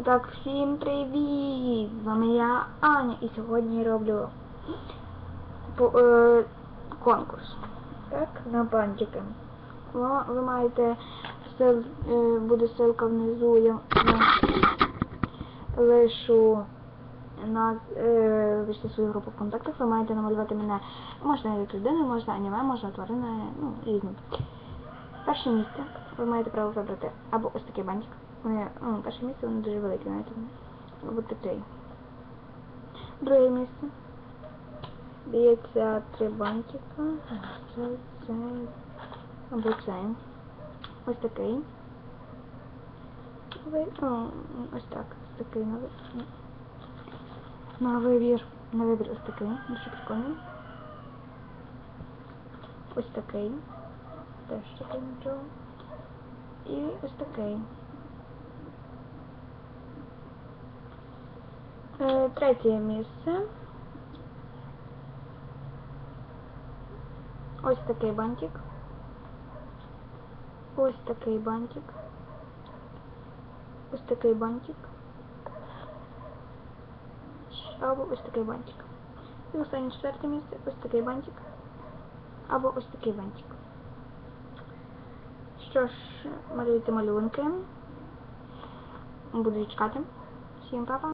Так, всім привіт! З вами я Аня і сьогодні я роблю по- е, конкурс. Так, на бантики. Ви, ви маєте сил, е, буде ссылка внизу, я лишу на е, свою групу в контактах, ви маєте намалювати мене. Можна як людину, можна аніме, можна тварини, ну, різні. Перше місце ви маєте право вибрати або ось такий бантик. Вони, ну, перше місце воно дуже велике, знаєте. Або такий. Друге місце. Дається три бантика. Це, це, або цей. Ось такий. Ви, ну, ось так. Ось такий на, ви- на вибір. На вибір ось такий. Дуже прикольний. Ось такий. Теж такий нічого. Ось такий. Е, третє місце. Ось такий бантик. Ось такий бантик. Ось такий бантик. Або ось такий бантик. І останнє четверте місце. Ось такий бантик. Або ось такий бантик. Що ж, малюйте малюнки. Буду чекати. Всім па-па.